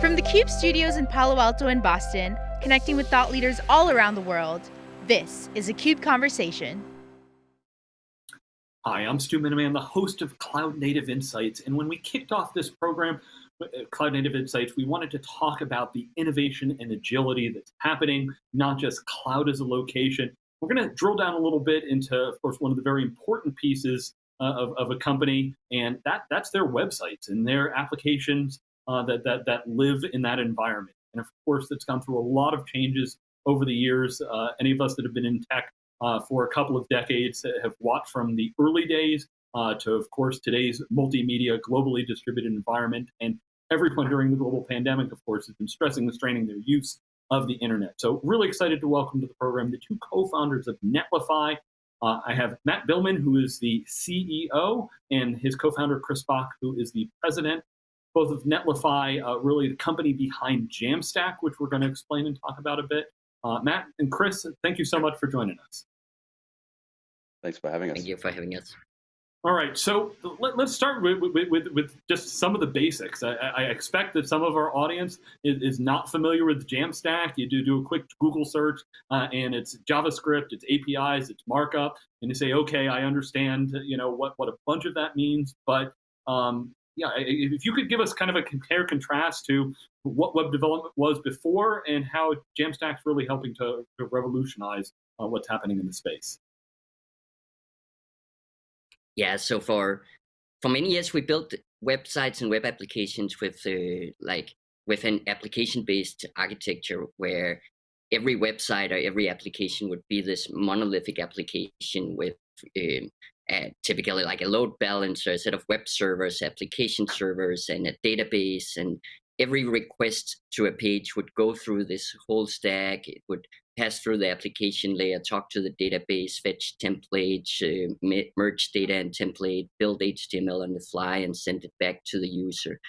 From the CUBE studios in Palo Alto and Boston, connecting with thought leaders all around the world, this is a CUBE Conversation. Hi, I'm Stu Miniman, the host of Cloud Native Insights. And when we kicked off this program, uh, Cloud Native Insights, we wanted to talk about the innovation and agility that's happening, not just cloud as a location. We're going to drill down a little bit into, of course, one of the very important pieces uh, of, of a company, and that that's their websites and their applications uh, that, that, that live in that environment. And of course, it's gone through a lot of changes over the years. Uh, any of us that have been in tech uh, for a couple of decades have watched from the early days uh, to, of course, today's multimedia, globally distributed environment. And everyone during the global pandemic, of course, has been stressing and straining their use of the internet. So really excited to welcome to the program the two co-founders of Netlify. Uh, I have Matt Biilmann, who is the CEO, and his co-founder, Chris Bach, who is the president both of Netlify, uh, really the company behind Jamstack, which we're going to explain and talk about a bit. Uh, Matt and Chris, thank you so much for joining us. Thanks for having us. Thank you for having us. All right, so let, us start with, with, with, with, just some of the basics. I, I, expect that some of our audience is, is, not familiar with Jamstack. You do do a quick Google search, uh, and it's JavaScript, it's APIs, it's markup, and you say, okay, I understand, you know, what, what a bunch of that means, but um, yeah, if you could give us kind of a compare contrast to what web development was before and how Jamstack's really helping to, to revolutionize uh, what's happening in the space. Yeah, so for for many years we built websites and web applications with uh, like with an application-based architecture where every website or every application would be this monolithic application with um, uh, typically like a load balancer, a set of web servers, application servers, and a database. And every request to a page would go through this whole stack. It would pass through the application layer, talk to the database, fetch templates, uh, merge data and template, build HTML on the fly, and send it back to the user.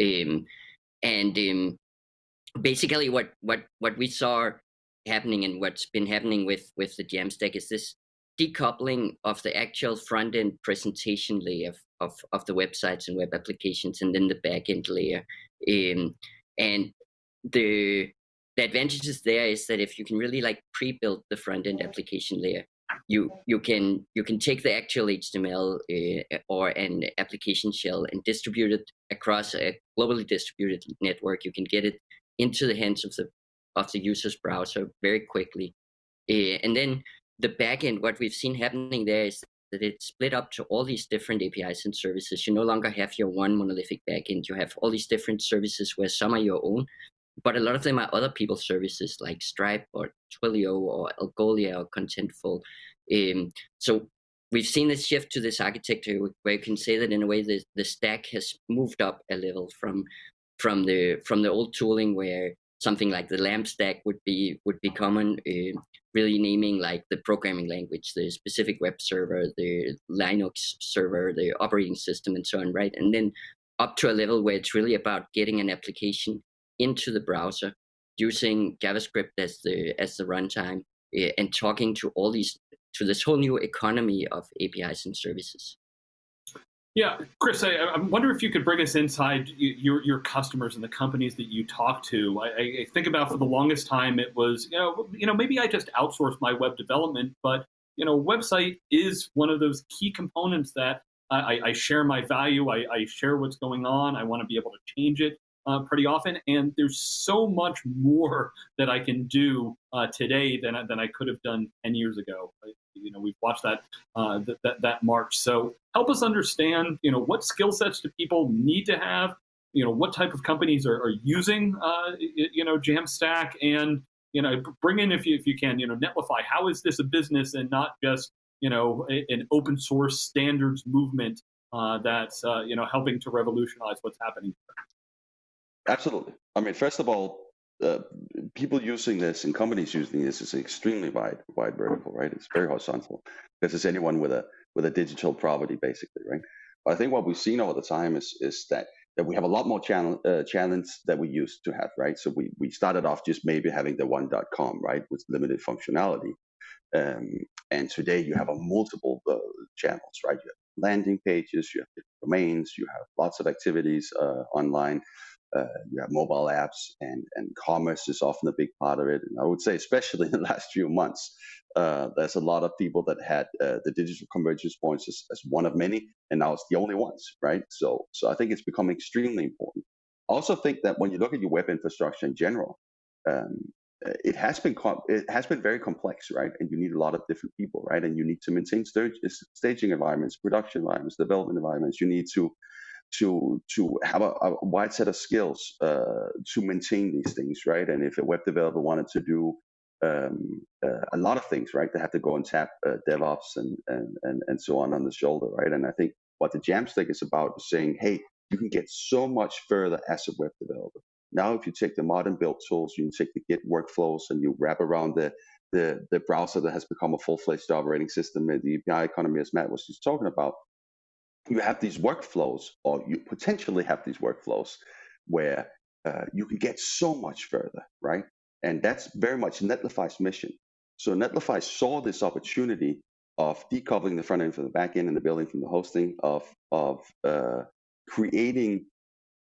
Um, and um, basically, what what what we saw happening and what's been happening with with the Jamstack is this decoupling of the actual front end presentation layer of, of the websites and web applications and then the backend layer. Um, and the the advantages there is that if you can really like pre-build the front end application layer, you you can you can take the actual HTML uh, or an application shell and distribute it across a globally distributed network. You can get it into the hands of the of the user's browser very quickly, uh, and then the backend, what we've seen happening there is that it's split up to all these different APIs and services. You no longer have your one monolithic backend. You have all these different services where some are your own, but a lot of them are other people's services like Stripe or Twilio or Algolia or Contentful. Um, so we've seen this shift to this architecture where you can say that in a way the, the stack has moved up a level from from the from the old tooling where something like the LAMP stack would be would be common. Uh, really naming like the programming language, the specific web server, the Linux server, the operating system, and so on, right? And then up to a level where it's really about getting an application into the browser using JavaScript as the as the runtime uh, and talking to all these to this whole new economy of APIs and services. Yeah, Chris, I, I, wonder if you could bring us inside your, your customers and the companies that you talk to. I, I, think about for the longest time, it was, you know, you know, maybe I just outsource my web development, but, you know, website is one of those key components that I, I share my value. I share what's going on. I want to be able to change it uh, pretty often. And there's so much more that I can do uh, today than, than I could have done 10 years ago you know we've watched that uh, that, that, that march. So help us understand, you know, what skill sets do people need to have? You know, what type of companies are, are using, uh, you know, Jamstack, and you know, bring in if you if you can, you know, Netlify. How is this a business and not just you know an open source standards movement uh, that's uh, you know helping to revolutionize what's happening? Absolutely. I mean, first of all, uh, people using this and companies using this is extremely wide wide vertical, right? It's very horizontal because it's anyone with a with a digital property, basically, right? But I think what we've seen over the time is is that that we have a lot more channel uh, challenge that we used to have, right? So we we started off just maybe having the one.com, right, with limited functionality, um, and today you have a multiple uh, channels, right? You have landing pages, you have domains, you have lots of activities uh, online uh, you have mobile apps, and and commerce is often a big part of it. And I would say, especially in the last few months, uh, there's a lot of people that had uh, the digital convergence points as, as one of many, and now it's the only ones, right? So so I think it's become extremely important. I also think that when you look at your web infrastructure in general, um, it has been it has been very complex, right? And you need a lot of different people, right? And you need to maintain staging environments, production environments, development environments. You need to to to have a, a wide set of skills uh, to maintain these things, right? And if a web developer wanted to do um, uh, a lot of things, right, they have to go and tap uh, DevOps and, and and and so on on the shoulder, right? And I think what the Jamstack is about is saying, hey, you can get so much further as a web developer. Now, if you take the modern build tools, you take the Git workflows, and you wrap around the the, the browser that has become a full-fledged operating system, the API economy, as Matt was just talking about, you have these workflows, or you potentially have these workflows where uh, you can get so much further, right? And that's very much Netlify's mission. So Netlify saw this opportunity of decoupling the front end from the back end and the building from the hosting, of of uh, creating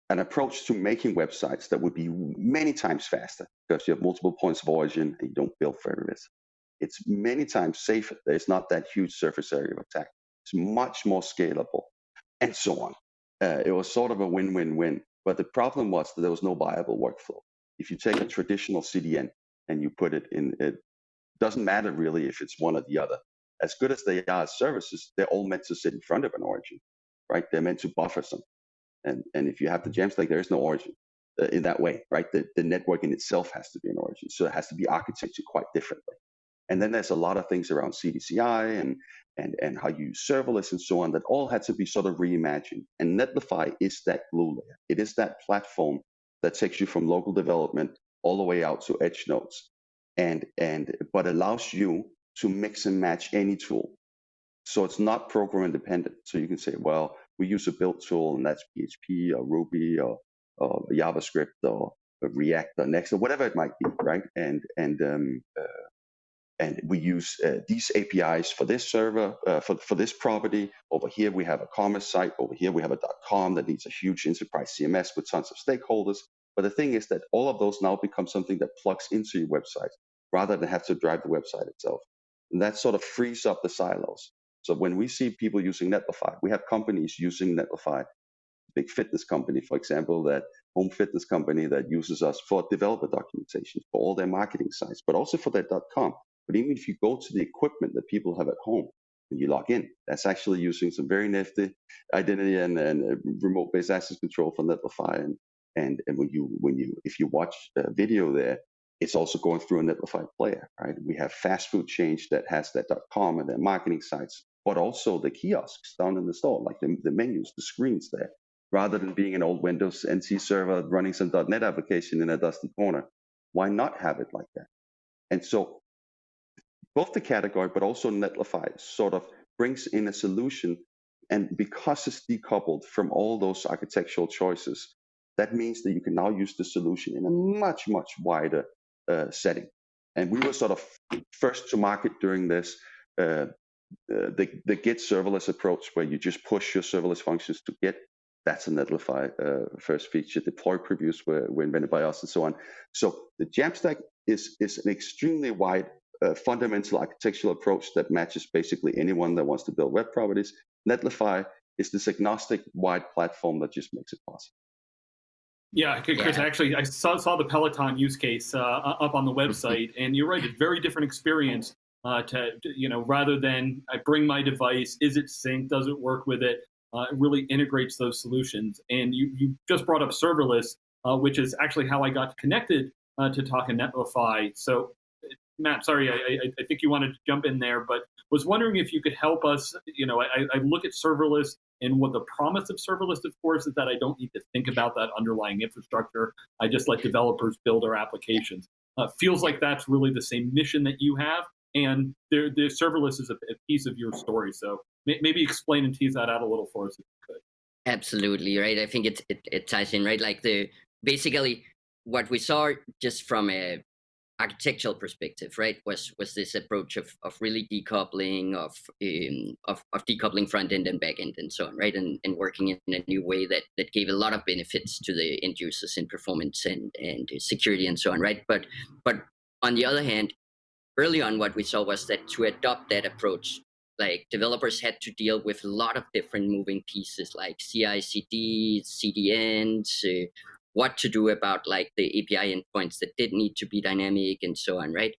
an approach to making websites that would be many times faster because you have multiple points of origin and you don't build for every risk. It's many times safer. There's not that huge surface area of attack. It's much more scalable, and so on. Uh, it was sort of a win-win-win. But the problem was that there was no viable workflow. If you take a traditional CDN and you put it in, it doesn't matter really if it's one or the other. As good as they are as services, they're all meant to sit in front of an origin, right? They're meant to buffer something. And, and if you have the Jamstack, there is no origin uh, in that way, right? The, the network in itself has to be an origin. So it has to be architected quite differently. And then there's a lot of things around CDCI and and, and how you use serverless and so on that all had to be sort of reimagined. And Netlify is that glue layer. It is that platform that takes you from local development all the way out to edge nodes and and but allows you to mix and match any tool. So it's not program independent. So you can say, well, we use a build tool and that's PHP or Ruby or, or JavaScript or, React or Next or whatever it might be, right? And and um, uh, and we use uh, these APIs for this server, uh, for, for this property. Over here, we have a commerce site. Over here, we have a .com that needs a huge enterprise CMS with tons of stakeholders. But the thing is that all of those now become something that plugs into your website rather than have to drive the website itself. And that sort of frees up the silos. So when we see people using Netlify, we have companies using Netlify, big fitness company, for example, that home fitness company that uses us for developer documentation for all their marketing sites, but also for their .com. But even if you go to the equipment that people have at home, and you log in, that's actually using some very nifty identity and, and uh, remote-based access control from Netlify. And, and and when you when you if you watch a video there, it's also going through a Netlify player, right? We have fast food change that has that .com and their marketing sites, but also the kiosks down in the store, like the, the menus, the screens there, rather than being an old Windows NT server running some .NET application in a dusty corner. Why not have it like that? And so both the category, but also Netlify sort of brings in a solution. And because it's decoupled from all those architectural choices, that means that you can now use the solution in a much, much wider uh, setting. And we were sort of first to market during this. Uh, uh, the, the Git serverless approach, where you just push your serverless functions to Git, that's a Netlify uh, first feature. Deploy previews were, were invented by us and so on. So the Jamstack is, is an extremely wide a fundamental architectural approach that matches basically anyone that wants to build web properties. Netlify is this agnostic wide platform that just makes it possible. Yeah, Chris, yeah. actually, I saw, saw the Peloton use case uh, up on the website, and you're right, it's very different experience uh, to, to, you know, rather than I bring my device, is it synced, does it work with it? Uh, it really integrates those solutions. And you, you just brought up serverless, uh, which is actually how I got connected uh, to Talking Netlify. So Matt, sorry, I, I, think you wanted to jump in there, but was wondering if you could help us. You know, I, I look at serverless, and what the promise of serverless, of course, is that I don't need to think about that underlying infrastructure. I just let developers build our applications. Uh, feels like that's really the same mission that you have, and the, serverless is a, a, piece of your story. So may, maybe explain and tease that out a little for us if you could. Absolutely right. I think it, it, it ties in right. Like the basically what we saw just from a architectural perspective, right, was was this approach of, of really decoupling of, um, of of decoupling front end and back end and so on, right, and, and working in a new way that that gave a lot of benefits to the end users in performance and and security and so on, right. But but on the other hand, early on, what we saw was that to adopt that approach, like developers had to deal with a lot of different moving pieces like CI/CD, CDNs. Uh, what to do about like the API endpoints that did need to be dynamic and so on, right?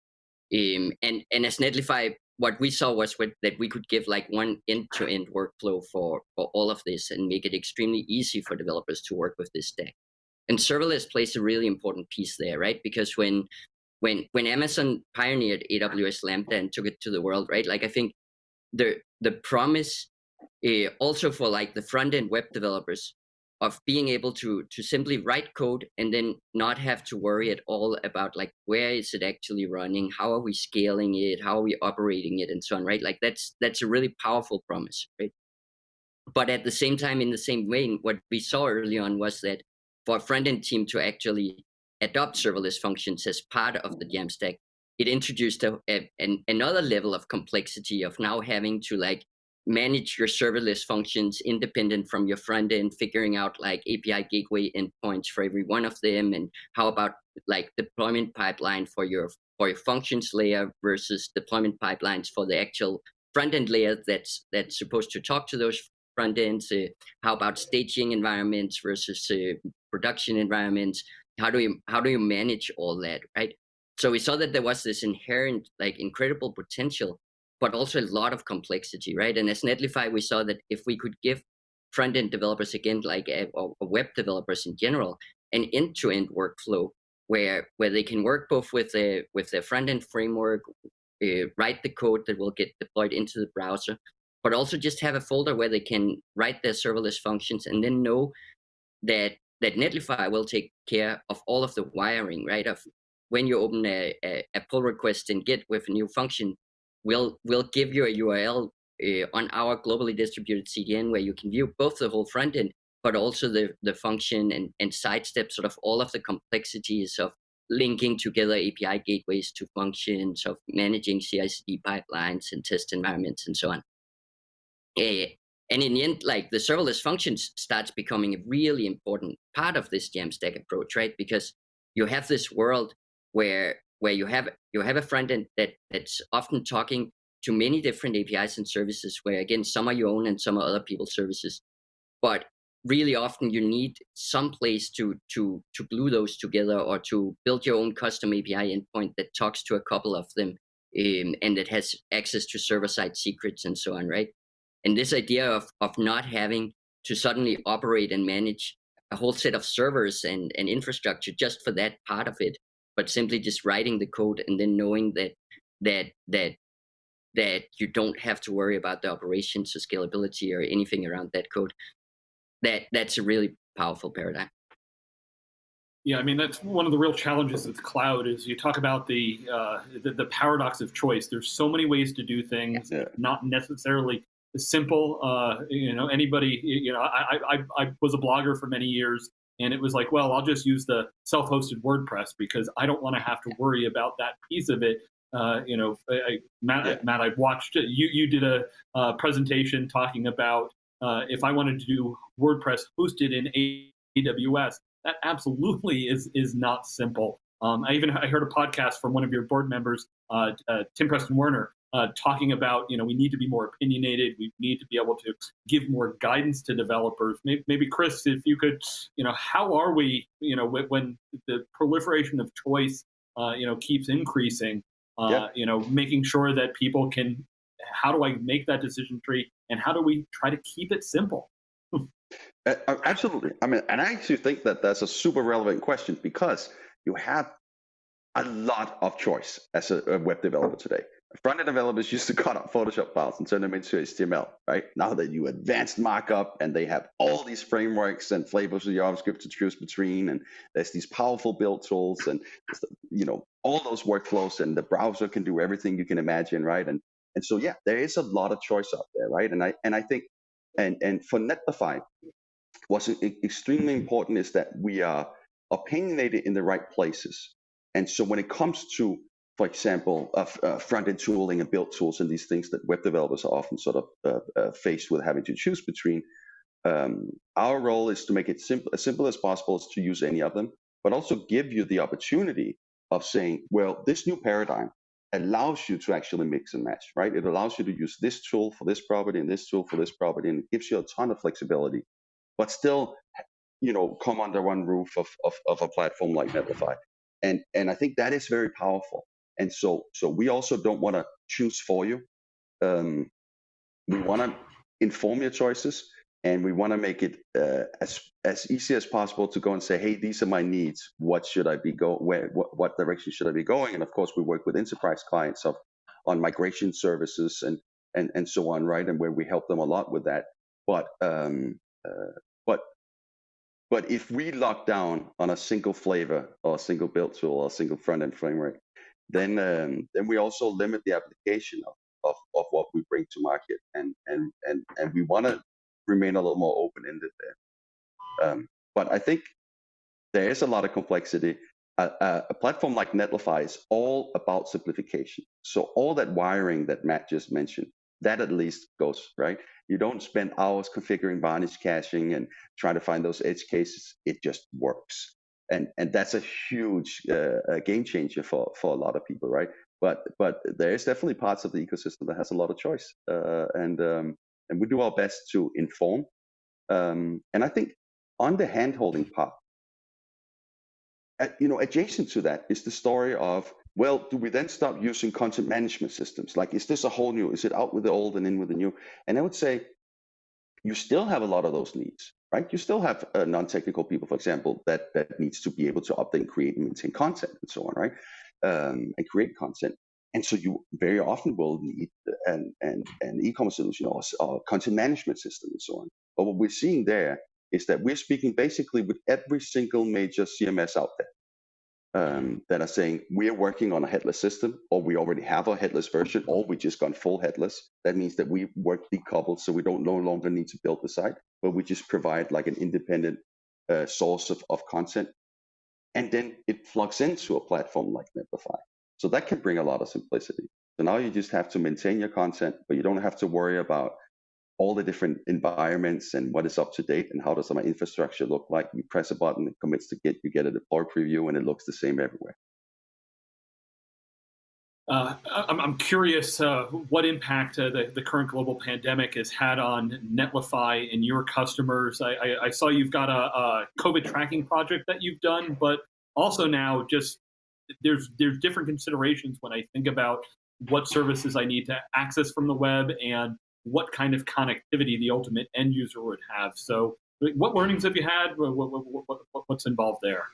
Um, and and as Netlify, what we saw was what, that we could give like one end-to-end workflow for for all of this and make it extremely easy for developers to work with this stack. And serverless plays a really important piece there, right? Because when when when Amazon pioneered AWS Lambda and took it to the world, right? Like I think the the promise uh, also for like the front end web developers of being able to to simply write code and then not have to worry at all about like where is it actually running? How are we scaling it? How are we operating it? And so on right? Like that's that's a really powerful promise right? But at the same time in the same vein what we saw early on was that for a front-end team to actually adopt serverless functions as part of the jamstack it introduced a, a, an, another level of complexity of now having to like manage your serverless functions independent from your front end, figuring out like API gateway endpoints for every one of them, and how about like deployment pipeline for your for your functions layer versus deployment pipelines for the actual front end layer that's that's supposed to talk to those front ends. Uh, how about staging environments versus uh, production environments? How do you how do you manage all that, right? So we saw that there was this inherent like incredible potential but also a lot of complexity, right? And as Netlify, we saw that if we could give front-end developers, again, like a, or web developers in general, an end-to-end workflow where where they can work both with a with a front-end framework, uh, write the code that will get deployed into the browser, but also just have a folder where they can write their serverless functions and then know that that Netlify will take care of all of the wiring, right? Of when you open a, a, a pull request in Git with a new function, we'll we'll give you a URL uh, on our globally distributed CDN where you can view both the whole front end, but also the the function and and sidestep sort of all of the complexities of linking together API gateways to functions, of managing CI/CD pipelines and test environments and so on. Uh, and in the end, like the serverless functions starts becoming a really important part of this Jamstack approach, right? Because you have this world where where you have you have a front end that that's often talking to many different APIs and services where again some are your own and some are other people's services. But really often you need some place to to to glue those together or to build your own custom API endpoint that talks to a couple of them um, and that has access to server-side secrets and so on, right? And this idea of of not having to suddenly operate and manage a whole set of servers and, and infrastructure just for that part of it but simply just writing the code and then knowing that that that that you don't have to worry about the operations or scalability or anything around that code that that's a really powerful paradigm yeah, I mean that's one of the real challenges of the cloud is you talk about the, uh, the, the paradox of choice. There's so many ways to do things, yeah. not necessarily simple. Uh, you know, anybody. You know, I, I I was a blogger for many years, and it was like, well, I'll just use the self-hosted WordPress because I don't want to have to worry about that piece of it. Uh, you know, I, Matt, yeah. Matt, I've watched you. You did a uh, presentation talking about uh, if I wanted to do WordPress hosted in AWS. That absolutely is is not simple. Um, I even I heard a podcast from one of your board members, uh, uh, Tom Preston-Werner, uh, talking about, you know, we need to be more opinionated. We need to be able to give more guidance to developers. Maybe, maybe Chris, if you could, you know, how are we, you know, when the proliferation of choice, uh, you know, keeps increasing, uh, yeah. you know, making sure that people can, how do I make that decision tree and how do we try to keep it simple? Uh, uh, absolutely. I mean, and I actually think that that's a super relevant question because you have a lot of choice as a, a web developer today. Front-end developers used to cut up Photoshop files and turn them into HTML, right? Now that you advanced markup and they have all these frameworks and flavors of JavaScript to choose between, and there's these powerful build tools and you know all those workflows, and the browser can do everything you can imagine, right? And and so yeah, there is a lot of choice out there, right? And I and I think and and for Netlify, what's extremely important is that we are opinionated in the right places And so when it comes to, for example, uh, front-end tooling and build tools and these things that web developers are often sort of uh, uh, faced with having to choose between, um, our role is to make it simple, as simple as possible to use any of them, but also give you the opportunity of saying, well, this new paradigm allows you to actually mix and match, right? It allows you to use this tool for this property and this tool for this property, and it gives you a ton of flexibility, but still, you know, come under one roof of, of, of a platform like Netlify. And, and I think that is very powerful. And so, so we also don't want to choose for you. Um, we want to inform your choices, and we want to make it uh, as as easy as possible to go and say, hey, these are my needs. What should I be go? Where? What, what direction should I be going? And of course, we work with enterprise clients of on migration services and and and so on, right? And where we help them a lot with that. But um, uh, but but if we lock down on a single flavor or a single build tool or a single front end framework, then um, then we also limit the application of, of, of what we bring to market. And and and and we want to remain a little more open ended there. Um, but I think there is a lot of complexity. a, a, platform like Netlify is all about simplification. So all that wiring that Matt just mentioned, that at least goes right. You don't spend hours configuring varnish caching and trying to find those edge cases. It just works, and and that's a huge uh, game changer for for a lot of people, right? But but there is definitely parts of the ecosystem that has a lot of choice, uh, and um, and we do our best to inform. Um, and I think on the handholding part, at, you know, adjacent to that is the story of well, do we then stop using content management systems? Like, is this a whole new? Is it out with the old and in with the new? And I would say you still have a lot of those needs, right? You still have uh, non-technical people, for example, that that needs to be able to update, create, and maintain content, and so on, right? Um, and create content. And so you very often will need an, an, an e-commerce solution or, or content management system and so on. But what we're seeing there is that we're speaking basically with every single major CMS out there um, that are saying we're working on a headless system, or we already have a headless version, or we just gone full headless. That means that we work decoupled, so we don't no longer need to build the site, but we just provide like an independent uh, source of, of content, and then it plugs into a platform like Netlify. So that can bring a lot of simplicity. So now you just have to maintain your content, but you don't have to worry about all the different environments and what is up to date and how does my infrastructure look like. You press a button, it commits to Git, you get a deploy preview, and it looks the same everywhere. Uh, I'm, I'm, curious uh, what impact uh, the, the, current global pandemic has had on Netlify and your customers. I, I, I saw you've got a, a, COVID tracking project that you've done, but also now just there's there's different considerations when I think about what services I need to access from the web and what kind of connectivity the ultimate end user would have. So, what learnings have you had? What, what, what, what's involved there?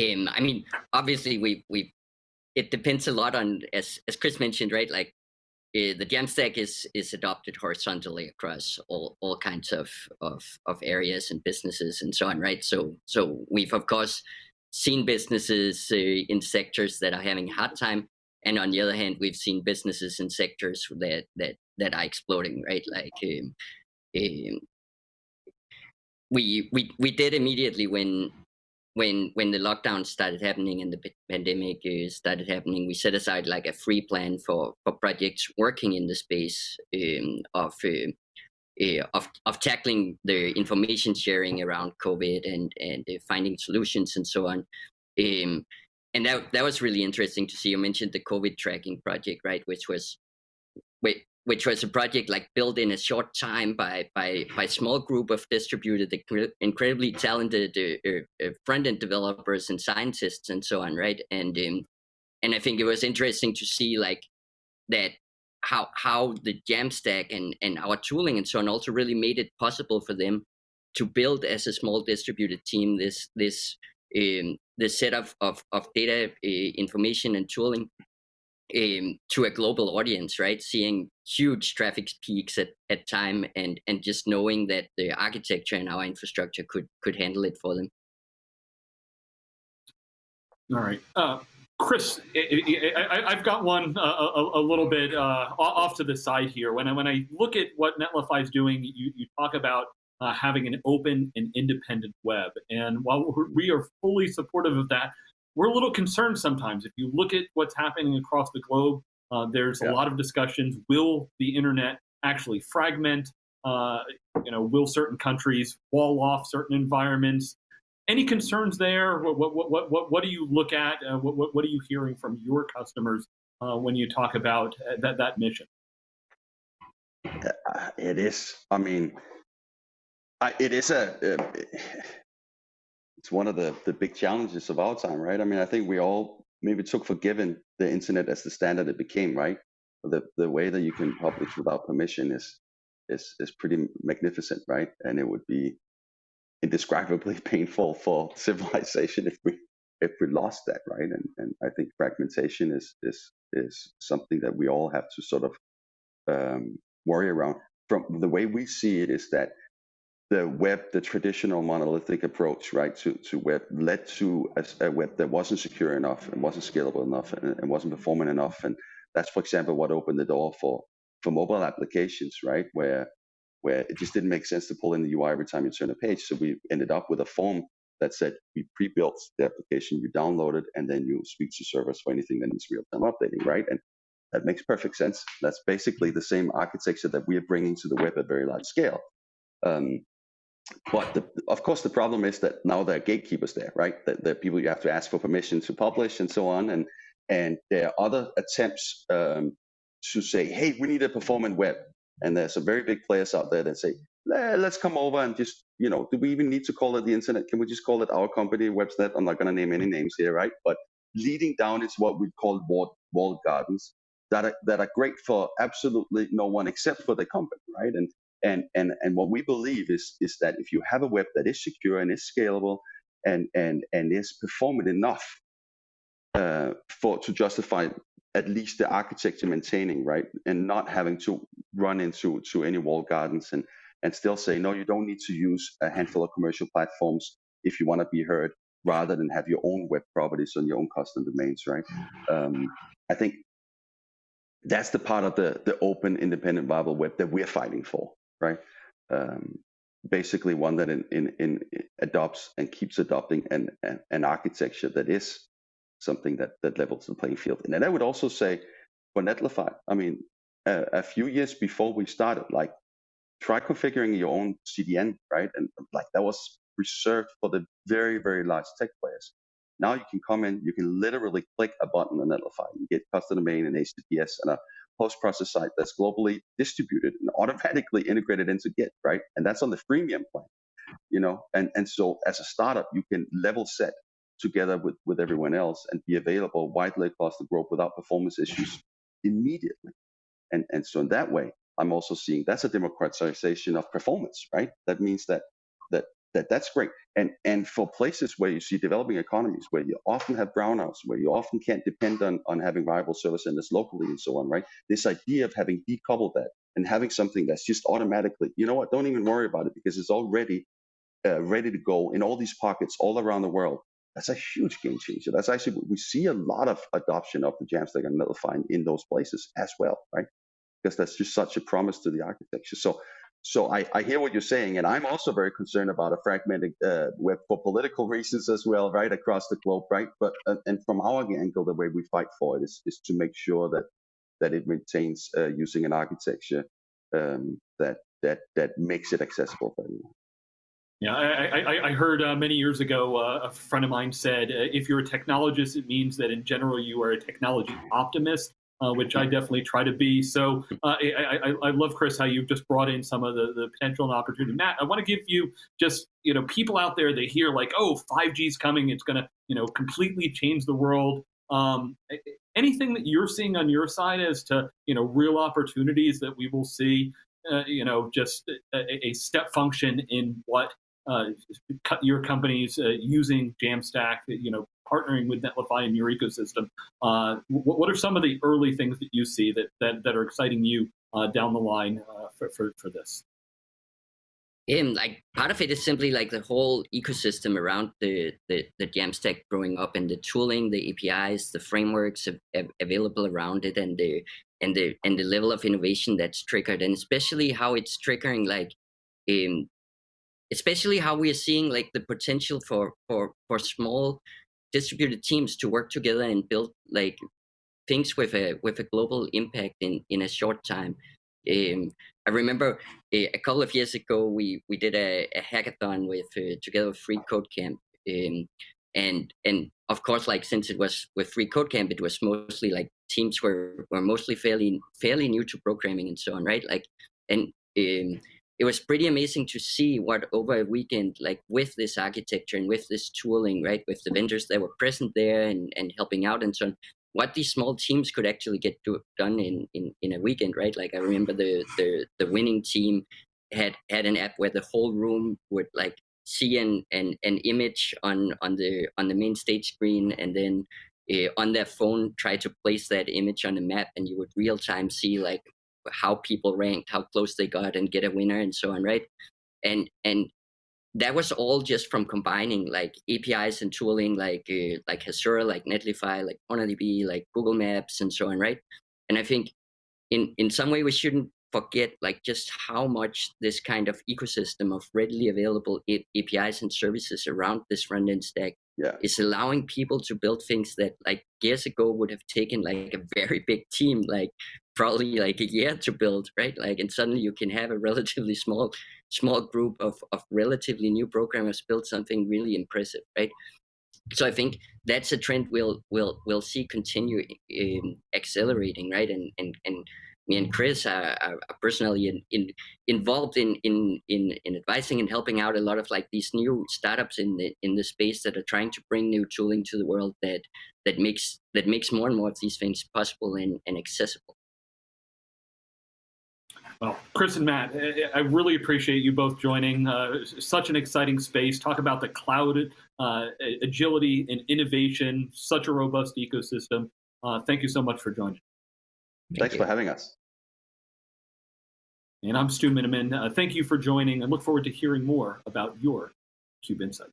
Um, I mean, obviously, we we it depends a lot on as as Chris mentioned, right? Like uh, the Jamstack is is adopted horizontally across all all kinds of of of areas and businesses and so on, right? So so we've of course seen businesses uh, in sectors that are having a hard time and on the other hand we've seen businesses and sectors that that that are exploding right like um, um, we we we did immediately when when when the lockdown started happening and the pandemic uh, started happening we set aside like a free plan for for projects working in the space um, of uh, uh, of of tackling the information sharing around COVID and and uh, finding solutions and so on. Um, and that that was really interesting to see. You mentioned the COVID tracking project, right? Which was, which was a project like built in a short time by by by small group of distributed, incredibly talented uh, uh, front end developers and scientists and so on, right? And um, and I think it was interesting to see like that how how the Jamstack and and our tooling and so on also really made it possible for them to build as a small distributed team this this um, this set of of, data uh, information and tooling um, to a global audience, right? Seeing huge traffic peaks at, at time and and just knowing that the architecture and our infrastructure could could handle it for them. All right. Uh, Chris, I, have got one uh, a, a, little bit uh, off to the side here. When I when I look at what Netlify is doing, you, you talk about uh, having an open and independent web. And while we are fully supportive of that, we're a little concerned sometimes. If you look at what's happening across the globe, uh, there's yeah. a lot of discussions. Will the internet actually fragment? Uh, you know, will certain countries wall off certain environments? Any concerns there? What what what what, what do you look at? Uh, what, what what are you hearing from your customers uh, when you talk about uh, that that mission? Uh, it is. I mean, I, it is a. it's one of the the big challenges of our time, right? I mean, I think we all maybe took for given the internet as the standard it became, right? The the way that you can publish without permission is is is pretty magnificent, right? And it would be indescribably painful for civilization if we if we lost that, right? And and I think fragmentation is is is something that we all have to sort of um, worry around. From the way we see it, is that the web, the traditional monolithic approach, right, to, to web led to a, a web that wasn't secure enough and wasn't scalable enough and, and, wasn't performant enough. And that's, for example, what opened the door for for mobile applications, right, where where it just didn't make sense to pull in the UI every time you turn a page. So we ended up with a form that said we pre-built the application, you download it, and then you speak to servers for anything that needs real-time updating, right? And that makes perfect sense. That's basically the same architecture that we are bringing to the web at very large scale. Um, but the, of course, the problem is that now there are gatekeepers there, right? That are people you have to ask for permission to publish and so on. And and there are other attempts um, to say, hey, we need a performant web. And there's some very big players out there that say, let's come over and just, you know, do we even need to call it the internet? Can we just call it our company, Websnet? I'm not going to name any names here, right? But leading down is what we call walled, walled gardens that are, that are great for absolutely no one except for the company, right? And and and and what we believe is is that if you have a web that is secure and is scalable and and and is performant enough uh, for to justify at least the architecture maintaining right and not having to run into to any wall gardens and and still say no you don't need to use a handful of commercial platforms if you want to be heard rather than have your own web properties on your own custom domains right? Um, i think that's the part of the the open independent viable web that we're fighting for right? Um, basically, one that in, in, in adopts and keeps adopting an, an, an architecture that is something that, that levels the playing field. And then I would also say for Netlify, I mean, a, a few years before we started, like try configuring your own CDN, right? And like that was reserved for the very, very large tech players. Now you can come in, you can literally click a button on Netlify. You get custom domain and HTTPS and a post-process site that's globally distributed and automatically integrated into Git, right? And that's on the freemium plan, you know. And and so as a startup, you can level set together with with everyone else and be available widely across the globe without performance issues immediately. And and so in that way, I'm also seeing that's a democratization of performance, right? That means that that that that's great. And and for places where you see developing economies, where you often have brownouts, where you often can't depend on on having viable service centers locally and so on, right? This idea of having decoupled that and having something that's just automatically, you know what? Don't even worry about it because it's already uh, ready to go in all these pockets all around the world. That's a huge game changer. That's actually we see a lot of adoption of the Jamstack and Netlify in those places as well, right? Because that's just such a promise to the architecture. So so I, I hear what you're saying, and I'm also very concerned about a fragmented uh, web for political reasons as well, right across the globe, right? But uh, and from our angle, the way we fight for it is is to make sure that that it maintains uh, using an architecture um, that that that makes it accessible for everyone. Yeah, I, I, I heard uh, many years ago uh, a friend of mine said, uh, if you're a technologist, it means that in general you are a technology optimist uh, which I definitely try to be. So uh, I, I, I, love Chris how you've just brought in some of the, the potential and opportunity. Matt, I want to give you just you know people out there they hear like oh 5G is coming, it's going to you know completely change the world. Um, anything that you're seeing on your side as to you know real opportunities that we will see, uh, you know, just a, a, step function in what uh, your companies uh, using Jamstack, you know, partnering with Netlify in your ecosystem. Uh, what, are some of the early things that you see that that, that are exciting you uh, down the line uh, for, for, for this? Um, like part of it is simply like the whole ecosystem around the, the, the Jamstack growing up and the tooling, the APIs, the frameworks av available around it and the and the and the level of innovation that's triggered and especially how it's triggering like um, especially how we are seeing like the potential for for for small distributed teams to work together and build like things with a with a global impact in in a short time. Um, I remember a, a, couple of years ago we we did a, a hackathon with uh, together with Free Code Camp, um, and and of course like since it was with Free Code Camp, it was mostly like teams were were mostly fairly fairly new to programming and so on, right? Like and um, it was pretty amazing to see what over a weekend, like with this architecture and with this tooling, right, with the vendors that were present there and, and helping out and so on, what these small teams could actually get do, done in, in, in a weekend, right? Like I remember the, the, the winning team had, had an app where the whole room would like see an, an, an image on, on the, on the main stage screen and then uh, on their phone try to place that image on the map and you would real time see like how people ranked, how close they got, and get a winner and so on, right? And and that was all just from combining like APIs and tooling like uh, like Hasura, like Netlify, like MongoDB, like Google Maps, and so on, right? And I think in in some way we shouldn't forget like just how much this kind of ecosystem of readily available APIs and services around this front-end stack yeah. is allowing people to build things that like years ago would have taken like a very big team like probably like a year to build right? Like and suddenly you can have a relatively small small group of, of relatively new programmers build something really impressive right? So i think that's a trend we'll we'll we'll see continue um, accelerating right? And and and me and Chris are, are personally in, in, involved in, in, in, in advising and helping out a lot of like these new startups in the in the space that are trying to bring new tooling to the world that that makes that makes more and more of these things possible and, and accessible. Well, Chris and Matt, I really appreciate you both joining. Uh, such an exciting space. Talk about the cloud uh, agility and innovation. Such a robust ecosystem. Uh, thank you so much for joining. Thanks you. for having us. And I'm Stu Miniman. Uh, thank you for joining and look forward to hearing more about your Cube Insight.